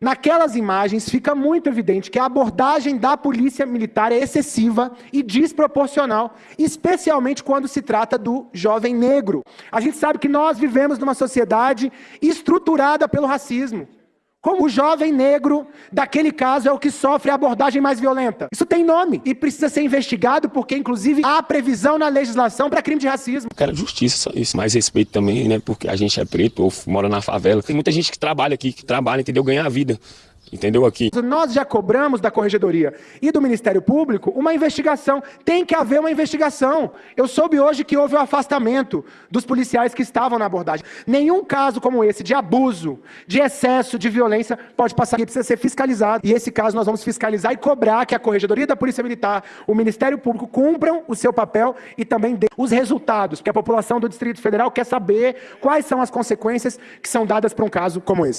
Naquelas imagens fica muito evidente que a abordagem da polícia militar é excessiva e desproporcional, especialmente quando se trata do jovem negro. A gente sabe que nós vivemos numa sociedade estruturada pelo racismo. Como o jovem negro daquele caso é o que sofre a abordagem mais violenta. Isso tem nome e precisa ser investigado porque, inclusive, há previsão na legislação para crime de racismo. Quero justiça, isso, mais respeito também, né? Porque a gente é preto ou mora na favela. Tem muita gente que trabalha aqui, que trabalha, entendeu? Ganha a vida entendeu aqui? Nós já cobramos da Corregedoria e do Ministério Público uma investigação. Tem que haver uma investigação. Eu soube hoje que houve o um afastamento dos policiais que estavam na abordagem. Nenhum caso como esse de abuso, de excesso, de violência pode passar aqui, precisa ser fiscalizado. E esse caso nós vamos fiscalizar e cobrar que a Corregedoria da Polícia Militar, o Ministério Público cumpram o seu papel e também dê os resultados, porque a população do Distrito Federal quer saber quais são as consequências que são dadas para um caso como esse.